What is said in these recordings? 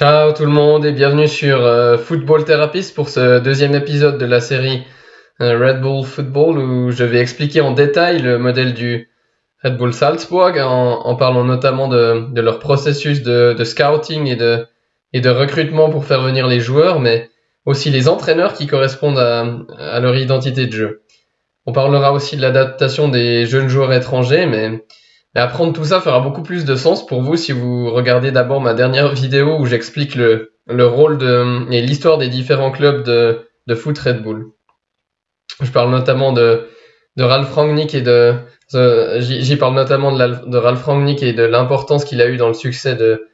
Ciao tout le monde et bienvenue sur euh, Football Therapist pour ce deuxième épisode de la série euh, Red Bull Football où je vais expliquer en détail le modèle du Red Bull Salzburg en, parlant notamment de, leur processus de, scouting et de recrutement pour faire venir les joueurs mais aussi les entraîneurs qui correspondent à leur identité de jeu. On parlera aussi de l'adaptation des jeunes joueurs étrangers mais et apprendre tout ça fera beaucoup plus de sens pour vous si vous regardez d'abord ma dernière vidéo où j'explique le, le rôle et l'histoire des différents clubs de, foot Red Bull. Je parle notamment de, de Ralph Rangnick et de, j'y parle notamment de, Ralph Rangnick et de l'importance qu'il a eu dans le succès de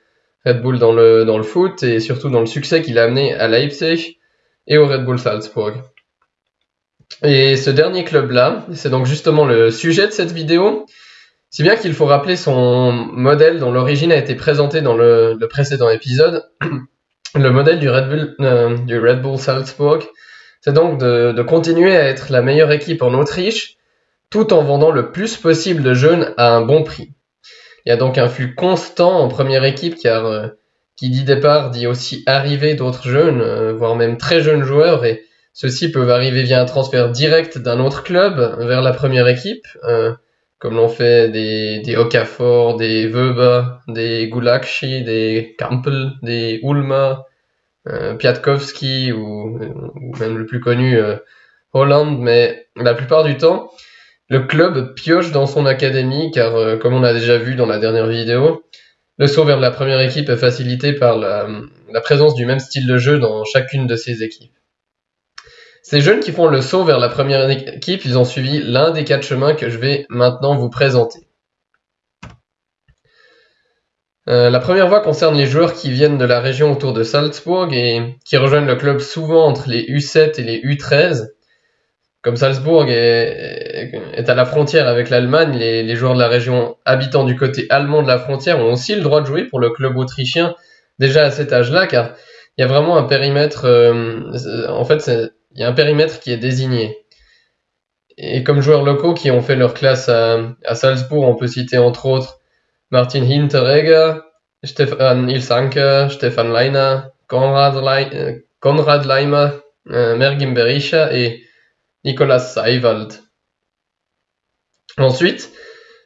Red Bull dans le, dans le foot et surtout dans le succès qu'il a amené à Leipzig et au Red Bull Salzburg. Et ce dernier club-là, c'est donc justement le sujet de cette vidéo. Si bien qu'il faut rappeler son modèle dont l'origine a été présentée dans le, précédent épisode, le modèle du Red Bull, euh, du Red Bull Salzburg, c'est donc de, continuer à être la meilleure équipe en Autriche, tout en vendant le plus possible de jeunes à un bon prix. Il y a donc un flux constant en première équipe, car euh, qui dit départ dit aussi arrivée d'autres jeunes, euh, voire même très jeunes joueurs, et ceux-ci peuvent arriver via un transfert direct d'un autre club vers la première équipe comme l'ont fait des, des Okafor, des Weber, des Gulakshi, des Kampel, des Ulma, euh, Piatkowski ou, même le plus connu euh, Holland, mais la plupart du temps, le club pioche dans son académie car, euh, comme on a déjà vu dans la dernière vidéo, le saut vers la première équipe est facilité par la, la présence du même style de jeu dans chacune de ses équipes. Ces jeunes qui font le saut vers la première équipe, ils ont suivi l'un des quatre chemins que je vais maintenant vous présenter. Euh, la première voie concerne les joueurs qui viennent de la région autour de Salzbourg et qui rejoignent le club souvent entre les U7 et les U13. Comme Salzbourg est, à la frontière avec l'Allemagne, les, joueurs de la région habitant du côté allemand de la frontière ont aussi le droit de jouer pour le club autrichien déjà à cet âge-là, car il y a vraiment un périmètre. Euh, en fait, il y a un périmètre qui est désigné. Et comme joueurs locaux qui ont fait leur classe à, Salzbourg, on peut citer entre autres Martin Hinteregger, Stefan Ilsanke, Stefan Leiner, Konrad, Le Konrad Leimer, euh, Mergim Berisha et Nicolas Seiwald. Ensuite,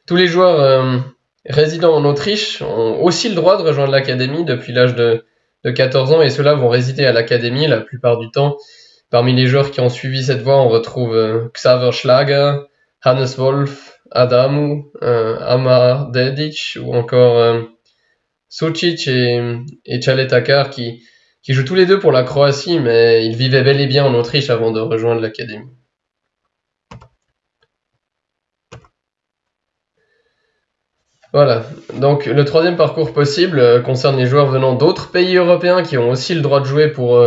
tous les joueurs euh, résidant en Autriche ont aussi le droit de rejoindre l'académie depuis l'âge de 14 ans et ceux-là vont résider à l'académie la plupart du temps Parmi les joueurs qui ont suivi cette voie, on retrouve euh, Xaver Schlager, Hannes Wolf, Adamu, euh, Amar Dedic ou encore euh, Sucic et, et Takar qui, qui jouent tous les deux pour la Croatie, mais ils vivaient bel et bien en Autriche avant de rejoindre l'académie. Voilà, donc le troisième parcours possible concerne les joueurs venant d'autres pays européens qui ont aussi le droit de jouer pour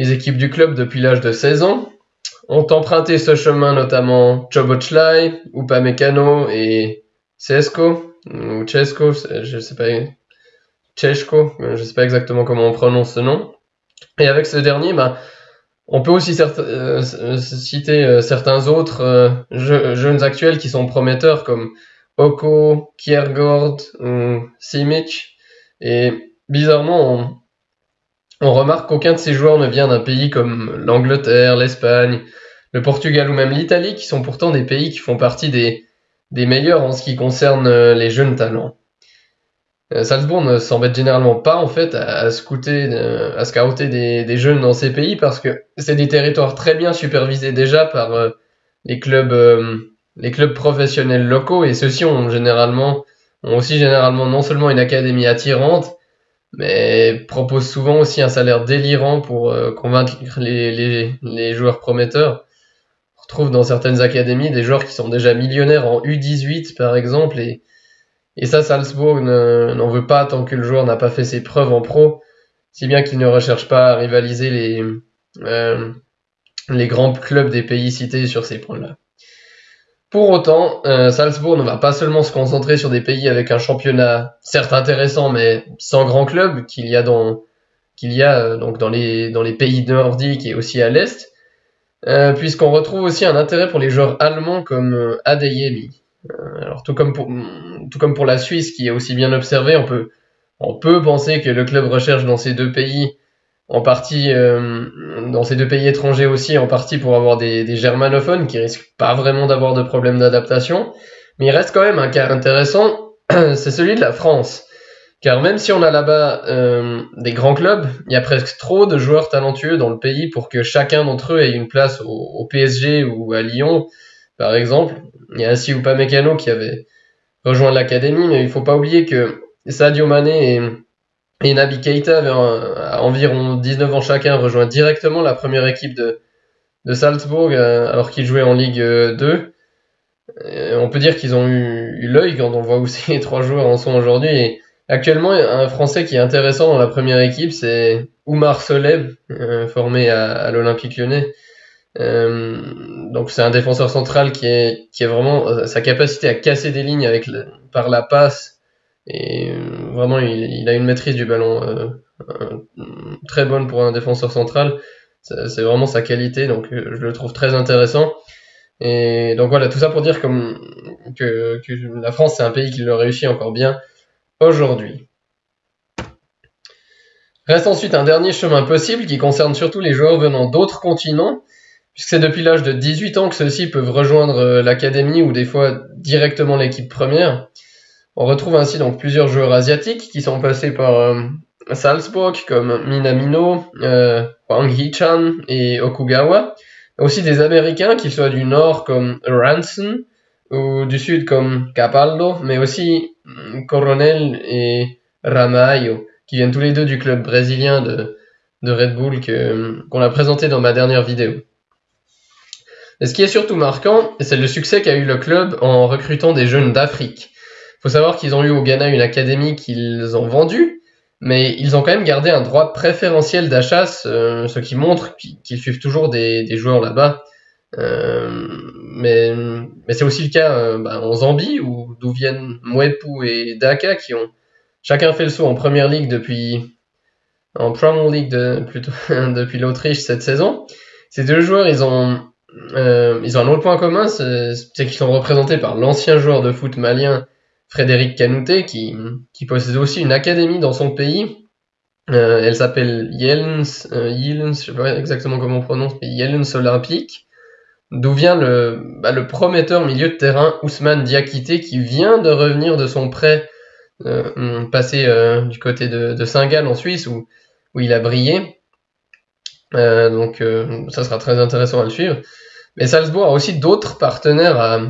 les équipes du club depuis l'âge de 16 ans ont emprunté ce chemin notamment Chobochlai, Upamecano et Cesco, ou Chesco, je sais pas, Chesco, je sais pas exactement comment on prononce ce nom. Et avec ce dernier, ben, on peut aussi euh, citer euh, certains autres euh, jeunes actuels qui sont prometteurs comme Oko, Kiergård ou Simic. Et bizarrement, on, remarque qu'aucun de ces joueurs ne vient d'un pays comme l'Angleterre, l'Espagne, le Portugal ou même l'Italie, qui sont pourtant des pays qui font partie des, meilleurs en ce qui concerne euh, les jeunes talents. Euh, Salzbourg ne s'embête généralement pas en fait à, scouter, euh, à scouter des, jeunes dans ces pays parce que c'est des territoires très bien supervisés déjà par les clubs, les clubs professionnels locaux et ceux-ci ont généralement ont aussi généralement non seulement une académie attirante mais propose souvent aussi un salaire délirant pour euh, convaincre les, les, les, joueurs prometteurs. On retrouve dans certaines académies des joueurs qui sont déjà millionnaires en U18 par exemple, et, et ça Salzbourg n'en veut pas tant que le joueur n'a pas fait ses preuves en pro, si bien qu'il ne recherche pas à rivaliser les, euh, les grands clubs des pays cités sur ces points-là. Pour autant, euh, Salzbourg ne va pas seulement se concentrer sur des pays avec un championnat certes intéressant mais sans grand club qu'il y a dans qu'il y a euh, donc dans les dans les pays nordiques et aussi à l'est, euh, puisqu'on retrouve aussi un intérêt pour les joueurs allemands comme Adeyemi. alors tout comme pour tout comme pour la Suisse qui est aussi bien observé, on peut On peut penser que le club recherche dans ces deux pays, en partie euh, dans ces deux pays étrangers aussi, en partie pour avoir des, germanophones qui risquent pas vraiment d'avoir de problèmes d'adaptation. Mais il reste quand même un cas intéressant, c'est celui de la France. Car même si on a là-bas euh, des grands clubs, il y a presque trop de joueurs talentueux dans le pays pour que chacun d'entre eux ait une place au, PSG ou à Lyon, par exemple. Il y a ainsi Upamecano qui avait rejoint l'académie, mais il faut pas oublier que Sadio Mané et, et Naby Keita avaient à environ 19 ans chacun rejoint directement la première équipe de, de Salzbourg euh, alors qu'ils jouaient en Ligue 2. Et on peut dire qu'ils ont eu, l'œil quand on voit où ces trois joueurs en sont aujourd'hui. Actuellement, un Français qui est intéressant dans la première équipe, c'est Oumar Soleb, euh, formé à, l'Olympique lyonnais. Euh, donc c'est un défenseur central qui est, qui est vraiment sa capacité à casser des lignes avec par la passe et euh, vraiment il, a une maîtrise du ballon euh, très bonne pour un défenseur central. C'est vraiment sa qualité donc euh, je le trouve très intéressant. Et donc voilà tout ça pour dire que, la France c'est un pays qui le réussit encore bien aujourd'hui. Reste ensuite un dernier chemin possible qui concerne surtout les joueurs venant d'autres continents puisque c'est depuis l'âge de 18 ans que ceux-ci peuvent rejoindre euh, l'académie ou des fois directement l'équipe première. On retrouve ainsi donc plusieurs joueurs asiatiques qui sont passés par euh, Salzburg comme Minamino, euh, Wang Hichan et Okugawa. Aussi des Américains qui soient du nord comme Ranson ou du sud comme Capaldo, mais aussi mm, Coronel et Ramayo qui viennent tous les deux du club brésilien de, de Red Bull qu'on a présenté dans ma dernière vidéo. Et ce qui est surtout marquant, c'est le succès qu'a eu le club en recrutant des jeunes d'Afrique. Faut savoir qu'ils ont eu au Ghana une académie qu'ils ont vendue, mais ils ont quand même gardé un droit préférentiel d'achat, ce, qui montre qu'ils suivent toujours des, joueurs là-bas. Euh, mais, mais c'est aussi le cas euh, bah, en Zambie, où d'où viennent Mwepu et Daka, qui ont chacun fait le saut en première ligue depuis en Premier League de, plutôt depuis l'Autriche cette saison. Ces deux joueurs, ils ont euh, ils ont un autre point commun, c'est qu'ils sont représentés par l'ancien joueur de foot malien Frédéric Canouté, qui, possède aussi une académie dans son pays. Euh, elle s'appelle Yelens, euh, Yelens, je sais pas exactement comment on prononce, mais Yelens Olympique, d'où vient le, bah, le prometteur milieu de terrain Ousmane Diakité, qui vient de revenir de son prêt euh, passé euh, du côté de, Saint-Gall en Suisse, où, où il a brillé. Donc ça sera très intéressant à le suivre. Mais Salzbourg a aussi d'autres partenaires à...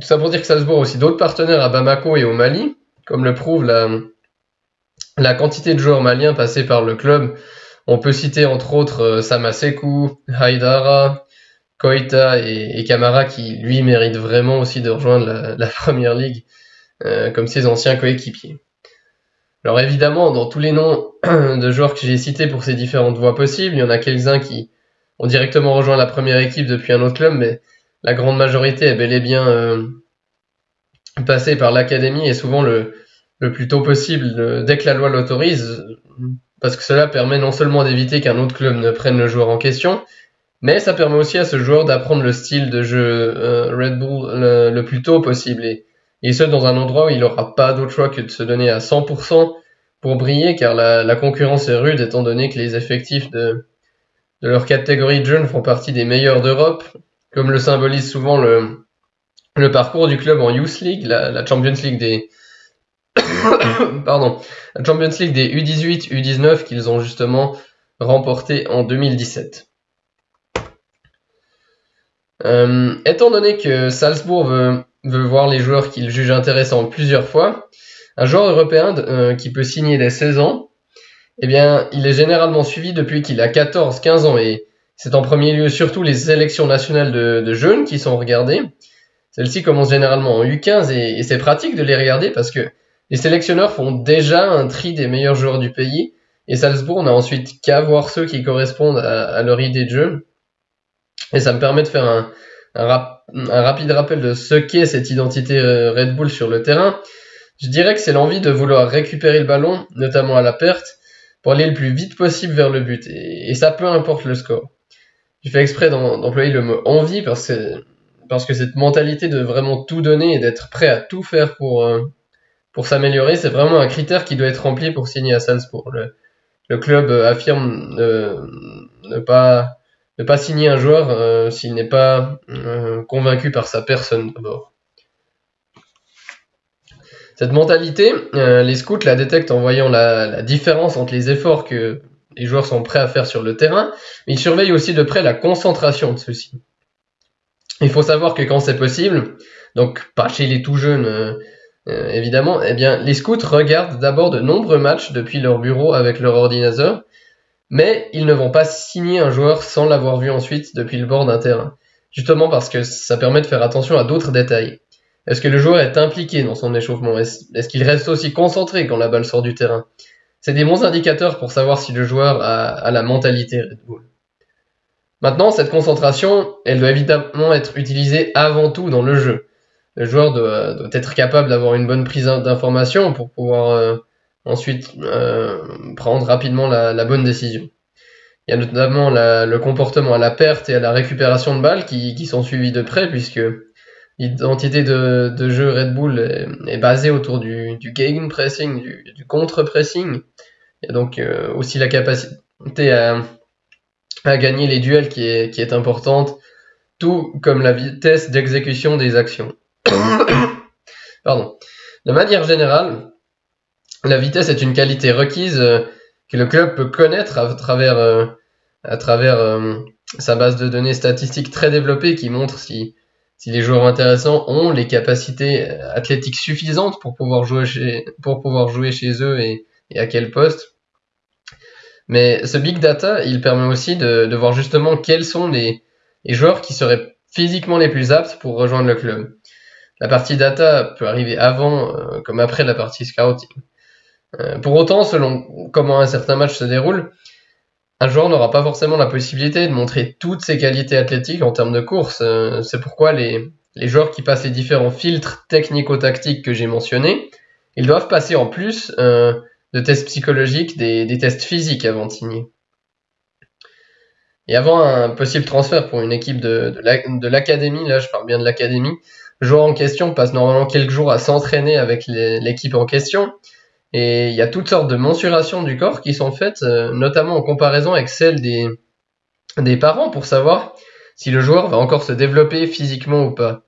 Tout ça pour dire que Salzbourg a aussi d'autres partenaires à Bamako et au Mali, comme le prouve la, quantité de joueurs maliens passés par le club. On peut citer entre autres euh, Samasekou, Haidara, Koita et, Kamara qui lui méritent vraiment aussi de rejoindre la, la première ligue euh, comme ses anciens coéquipiers. Alors évidemment, dans tous les noms de joueurs que j'ai cités pour ces différentes voies possibles, il y en a quelques-uns qui ont directement rejoint la première équipe depuis un autre club, mais la grande majorité est bel et bien euh, passée par l'académie et souvent le, plus tôt possible, le, dès que la loi l'autorise, parce que cela permet non seulement d'éviter qu'un autre club ne prenne le joueur en question, mais ça permet aussi à ce joueur d'apprendre le style de jeu euh, Red Bull le, plus tôt possible. Et ce dans un endroit où il n'aura pas d'autre choix que de se donner à 100% pour briller, car la, la, concurrence est rude étant donné que les effectifs de, de leur catégorie de jeunes font partie des meilleurs d'Europe, comme le symbolise souvent le, parcours du club en Youth League, la, Champions League des pardon, la Champions League des U18, U19 qu'ils ont justement remporté en 2017. Euh, étant donné que Salzbourg veut veut voir les joueurs qu'il juge intéressants plusieurs fois, un joueur européen euh, qui peut signer dès 16 ans, eh bien, il est généralement suivi depuis qu'il a 14-15 ans et c'est en premier lieu surtout les sélections nationales de, jeunes qui sont regardées. Celles-ci commencent généralement en U15 et, c'est pratique de les regarder parce que les sélectionneurs font déjà un tri des meilleurs joueurs du pays et Salzbourg n'a ensuite qu'à voir ceux qui correspondent à, leur idée de jeu. Et ça me permet de faire un, un, rap un rapide rappel de ce qu'est cette identité euh, Red Bull sur le terrain, je dirais que c'est l'envie de vouloir récupérer le ballon, notamment à la perte, pour aller le plus vite possible vers le but. Et ça peu importe le score. J'ai fait exprès d'employer le mot envie parce que, cette mentalité de vraiment tout donner et d'être prêt à tout faire pour, euh, pour s'améliorer, c'est vraiment un critère qui doit être rempli pour signer à Salzbourg. Le, club affirme ne, pas, ne pas signer un joueur s'il n'est pas convaincu par sa personne d'abord. Cette mentalité, les scouts la détectent en voyant la différence entre les efforts que les joueurs sont prêts à faire sur le terrain, mais ils surveillent aussi de près la concentration de ceux-ci. Il faut savoir que quand c'est possible, donc pas chez les tout jeunes euh, euh, évidemment, eh bien les scouts regardent d'abord de nombreux matchs depuis leur bureau avec leur ordinateur, mais ils ne vont pas signer un joueur sans l'avoir vu ensuite depuis le bord d'un terrain, justement parce que ça permet de faire attention à d'autres détails. Est-ce que le joueur est impliqué dans son échauffement? Est-ce qu'il reste aussi concentré quand la balle sort du terrain? C'est des bons indicateurs pour savoir si le joueur a, la mentalité Red Bull. Maintenant, cette concentration, elle doit évidemment être utilisée avant tout dans le jeu. Le joueur doit, être capable d'avoir une bonne prise d'information pour pouvoir euh, ensuite euh, prendre rapidement la, bonne décision. Il y a notamment le comportement à la perte et à la récupération de balles qui, sont suivis de près puisque l'identité de, jeu Red Bull est, basée autour du, du pressing, du, du contre-pressing. Il y a donc euh, aussi la capacité à, gagner les duels qui est, qui est importante, tout comme la vitesse d'exécution des actions. Pardon. De manière générale, la vitesse est une qualité requise euh, que le club peut connaître à travers, euh, à travers sa base de données statistiques très développée qui montre si, si les joueurs intéressants ont les capacités athlétiques suffisantes pour pouvoir jouer chez, pour pouvoir jouer chez eux et, à quel poste. Mais ce big data, il permet aussi de, voir justement quels sont les, les, joueurs qui seraient physiquement les plus aptes pour rejoindre le club. La partie data peut arriver avant euh, comme après la partie scouting. Euh, pour autant, selon comment un certain match se déroule, un joueur n'aura pas forcément la possibilité de montrer toutes ses qualités athlétiques en termes de course. Euh, c'est pourquoi les, joueurs qui passent les différents filtres technico-tactiques que j'ai mentionnés, ils doivent passer en plus de tests psychologiques, des, tests physiques avant de signer. Et avant un possible transfert pour une équipe de, de l'académie, là je parle bien de l'académie, le joueur en question passe normalement quelques jours à s'entraîner avec l'équipe en question. Et il y a toutes sortes de mensurations du corps qui sont faites, euh, notamment en comparaison avec celles des, des parents pour savoir si le joueur va encore se développer physiquement ou pas.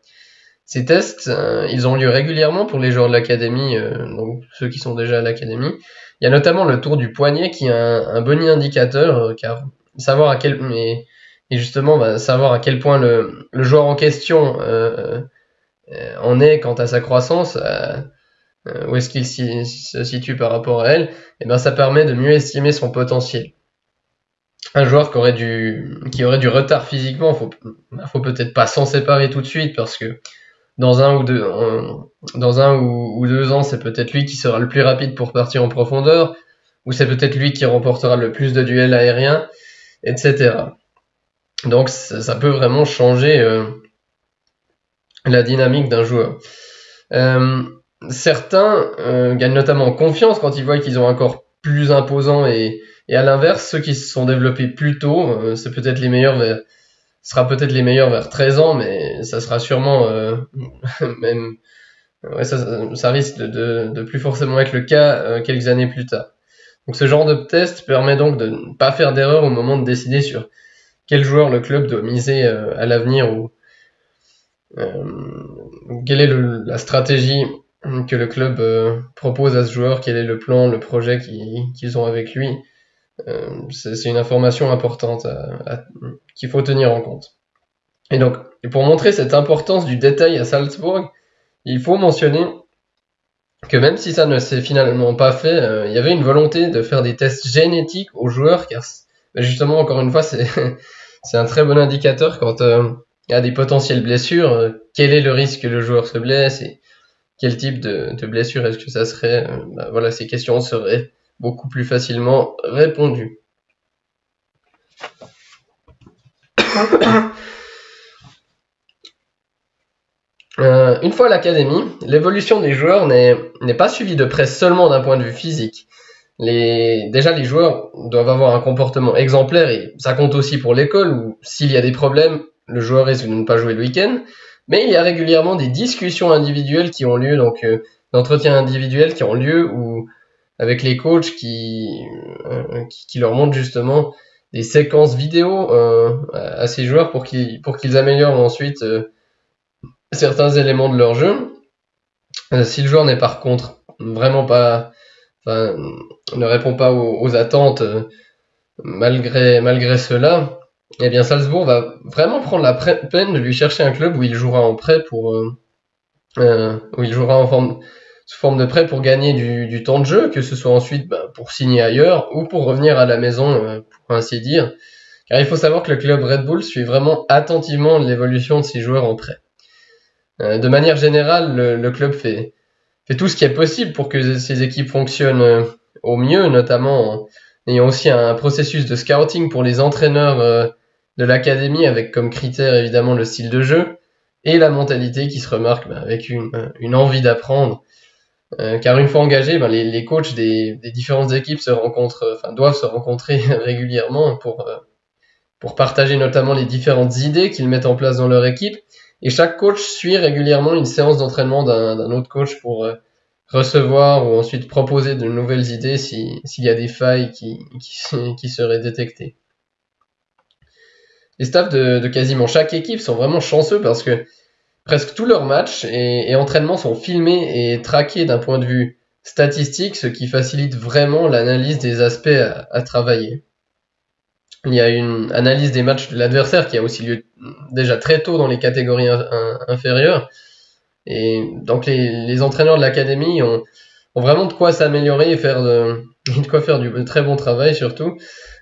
Ces tests, euh, ils ont lieu régulièrement pour les joueurs de l'académie, euh, donc ceux qui sont déjà à l'académie. Il y a notamment le tour du poignet qui est un, bon indicateur, car savoir à quel et, justement bah, savoir à quel point le joueur en question en est quant à sa croissance, où est-ce qu'il se situe par rapport à elle, et eh ben ça permet de mieux estimer son potentiel un joueur qui aurait du retard physiquement, faut faut peut-être pas s'en séparer tout de suite parce que dans un ou deux, dans un ou, deux ans, c'est peut-être lui qui sera le plus rapide pour partir en profondeur, ou c'est peut-être lui qui remportera le plus de duels aériens, etc. Donc ça, peut vraiment changer euh, la dynamique d'un joueur. Euh, certains euh, gagnent notamment en confiance quand ils voient qu'ils ont un corps plus imposant et, et à l'inverse, ceux qui se sont développés plus tôt, c'est peut-être les meilleurs vers sera peut-être les meilleurs vers 13 ans, mais ça sera sûrement euh, même ouais, ça, ça risque de, de, plus forcément être le cas euh, quelques années plus tard. Donc ce genre de test permet donc de ne pas faire d'erreur au moment de décider sur quel joueur le club doit miser euh, à l'avenir ou quelle est le, la stratégie que le club propose à ce joueur, quel est le plan, le projet qu'ils ont avec lui. Euh, c'est une information importante qu'il faut tenir en compte. Et donc, pour montrer cette importance du détail à Salzbourg, il faut mentionner que même si ça ne s'est finalement pas fait, euh, il y avait une volonté de faire des tests génétiques aux joueurs, car bah, justement, encore une fois, c'est un très bon indicateur quand euh, il y a des potentielles blessures, quel est le risque que le joueur se blesse et quel type de, blessure est-ce que ça serait. Bah, voilà, ces questions seraient beaucoup plus facilement répondu. Euh, une fois à l'académie, l'évolution des joueurs n'est pas suivie de près seulement d'un point de vue physique. Déjà, les joueurs doivent avoir un comportement exemplaire et ça compte aussi pour l'école où s'il y a des problèmes, le joueur risque de ne pas jouer le week-end. Mais il y a régulièrement des discussions individuelles qui ont lieu donc euh, d'entretiens individuels qui ont lieu ou avec les coachs qui, qui, leur montrent justement des séquences vidéo à ces joueurs pour qu'ils pour qu'ils améliorent ensuite certains éléments de leur jeu. si le joueur n'est par contre vraiment pas, ne répond pas aux, attentes malgré malgré cela, eh bien Salzbourg va vraiment prendre la peine de lui chercher un club où il jouera en prêt pour euh, euh, où il jouera sous forme de prêt pour gagner du, temps de jeu, que ce soit ensuite bah, pour signer ailleurs ou pour revenir à la maison, euh, pour ainsi dire. Car il faut savoir que le club Red Bull suit vraiment attentivement l'évolution de ses joueurs en prêt. de manière générale, le, club fait, tout ce qui est possible pour que ses équipes fonctionnent au mieux, notamment en ayant aussi un processus de scouting pour les entraîneurs de l'académie avec comme critère évidemment le style de jeu et la mentalité qui se remarque bah, avec une, une, envie d'apprendre. Euh, car une fois engagés, bah, les, les, coachs des, des, différentes équipes se rencontrent, enfin doivent se rencontrer régulièrement pour, euh, pour partager notamment les différentes idées qu'ils mettent en place dans leur équipe. Et chaque coach suit régulièrement une séance d'entraînement d'un autre coach pour euh, recevoir ou ensuite proposer de nouvelles idées s'il y a des failles qui, qui, seraient détectées les staffs de, quasiment chaque équipe sont vraiment chanceux parce que presque tous leurs matchs et, entraînements sont filmés et traqués d'un point de vue statistique, ce qui facilite vraiment l'analyse des aspects à, travailler. Il y a une analyse des matchs de l'adversaire qui a aussi lieu déjà très tôt dans les catégories inférieures. Et donc les, entraîneurs de l'académie ont, vraiment de quoi s'améliorer et faire de, de quoi faire du très bon travail surtout.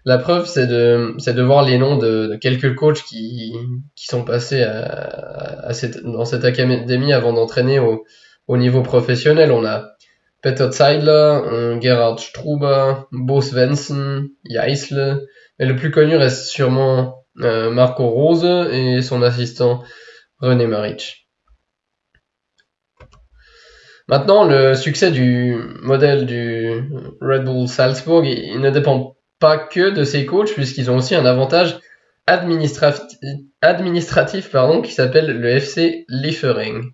La preuve, c'est de, c'est de voir les noms de, quelques coachs qui, qui sont passés à, cette, dans cette académie avant d'entraîner au, au niveau professionnel. On a Peter Zeidler, Gerhard Struber, Bo Svensson, Jaisle. Mais le plus connu reste sûrement euh, Marco Rose et son assistant René Maric. Maintenant, le succès du modèle du Red Bull Salzburg, il ne dépend pas que de ces coachs, puisqu'ils ont aussi un avantage administratif, pardon, qui s'appelle le FC Liefering.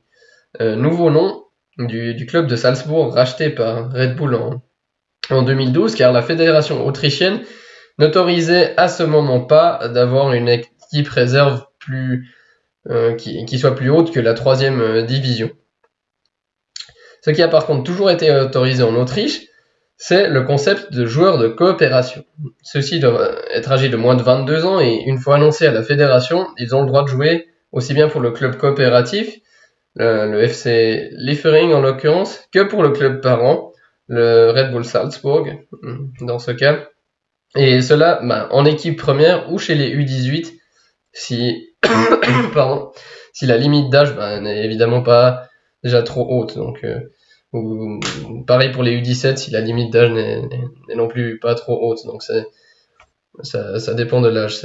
Euh, nouveau nom du, club de Salzbourg racheté par Red Bull en, en 2012, car la fédération autrichienne n'autorisait à ce moment pas d'avoir une équipe réserve plus, euh, qui, qui, soit plus haute que la troisième euh, division. Ce qui a par contre toujours été autorisé en Autriche, c'est le concept de joueur de coopération. Ceux-ci doivent être âgés de moins de 22 ans et une fois annoncés à la fédération, ils ont le droit de jouer aussi bien pour le club coopératif, le, FC Liefering en l'occurrence, que pour le club parent, le Red Bull Salzburg dans ce cas. Et cela bah, en équipe première ou chez les U18 si, pardon, si la limite d'âge bah, n'est évidemment pas déjà trop haute. Donc euh, ou, pareil pour les U17 si la limite d'âge n'est non plus pas trop haute. Donc ça, ça, dépend de l'âge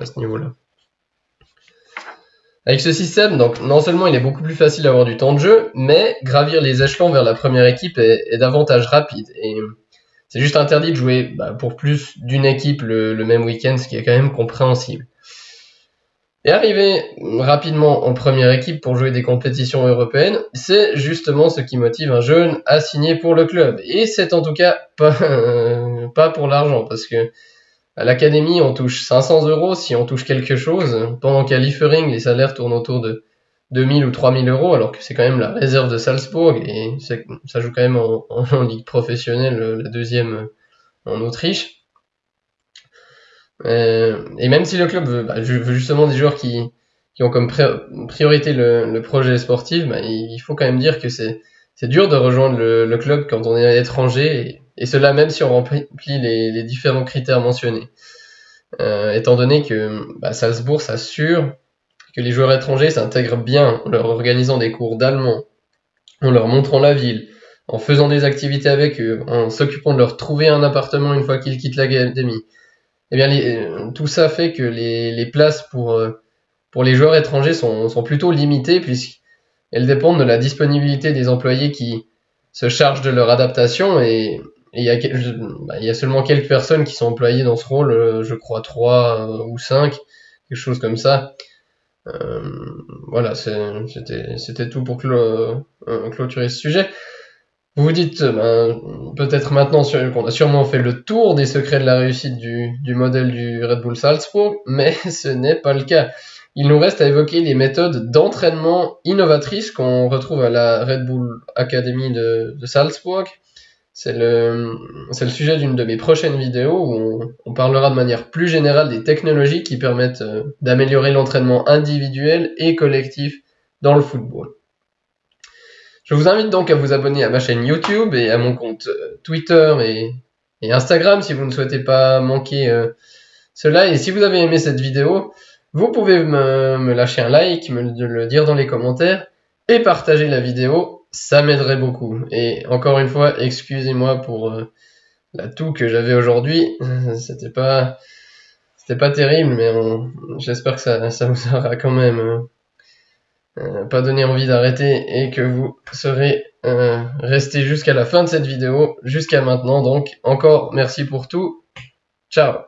à ce niveau-là. Avec ce système, donc non seulement il est beaucoup plus facile d'avoir du temps de jeu, mais gravir les échelons vers la première équipe est, davantage rapide. Et c'est juste interdit de jouer bah, pour plus d'une équipe le, le même week-end, ce qui est quand même compréhensible. Et arriver rapidement en première équipe pour jouer des compétitions européennes, c'est justement ce qui motive un jeune à signer pour le club. Et c'est en tout cas pas, pas pour l'argent, parce que à l'académie, on touche 500 euros si on touche quelque chose, pendant qu'à Liefering, les salaires tournent autour de 2000 ou 3000 euros, alors que c'est quand même la réserve de Salzbourg, et ça joue quand même en ligue professionnelle, la deuxième en Autriche. Euh, et même si le club veut, bah, veut, justement des joueurs qui, qui ont comme priorité le, le, projet sportif, bah, il faut quand même dire que c'est dur de rejoindre le, le, club quand on est étranger, et, et, cela même si on remplit les, les différents critères mentionnés. Euh, étant donné que bah, Salzbourg s'assure que les joueurs étrangers s'intègrent bien en leur organisant des cours d'allemand, en leur montrant la ville, en faisant des activités avec eux, en s'occupant de leur trouver un appartement une fois qu'ils quittent l'académie, eh bien, les, tout ça fait que les, les places pour, euh, pour les joueurs étrangers sont, sont plutôt limitées puisqu'elles dépendent de la disponibilité des employés qui se chargent de leur adaptation et il y, a, bah, y a seulement quelques personnes qui sont employées dans ce rôle, euh, je crois trois euh, ou cinq, quelque chose comme ça. Euh, voilà, c'était tout pour clôturer ce sujet. Vous vous dites ben, peut-être maintenant qu'on a sûrement fait le tour des secrets de la réussite du, modèle du Red Bull Salzburg, mais ce n'est pas le cas. Il nous reste à évoquer les méthodes d'entraînement innovatrices qu'on retrouve à la Red Bull Academy de, de Salzburg. C'est le, sujet d'une de mes prochaines vidéos où on, on, parlera de manière plus générale des technologies qui permettent euh, d'améliorer l'entraînement individuel et collectif dans le football. Je vous invite donc à vous abonner à ma chaîne YouTube et à mon compte euh, Twitter et, Instagram si vous ne souhaitez pas manquer euh, cela. Et si vous avez aimé cette vidéo, vous pouvez me, lâcher un like, me le dire dans les commentaires et partager la vidéo. Ça m'aiderait beaucoup. Et encore une fois, excusez-moi pour euh, la toux que j'avais aujourd'hui. C'était pas, c'était pas terrible, mais j'espère que ça, vous aura quand même euh, pas donné envie d'arrêter et que vous serez euh, resté jusqu'à la fin de cette vidéo, jusqu'à maintenant. Donc, encore merci pour tout. Ciao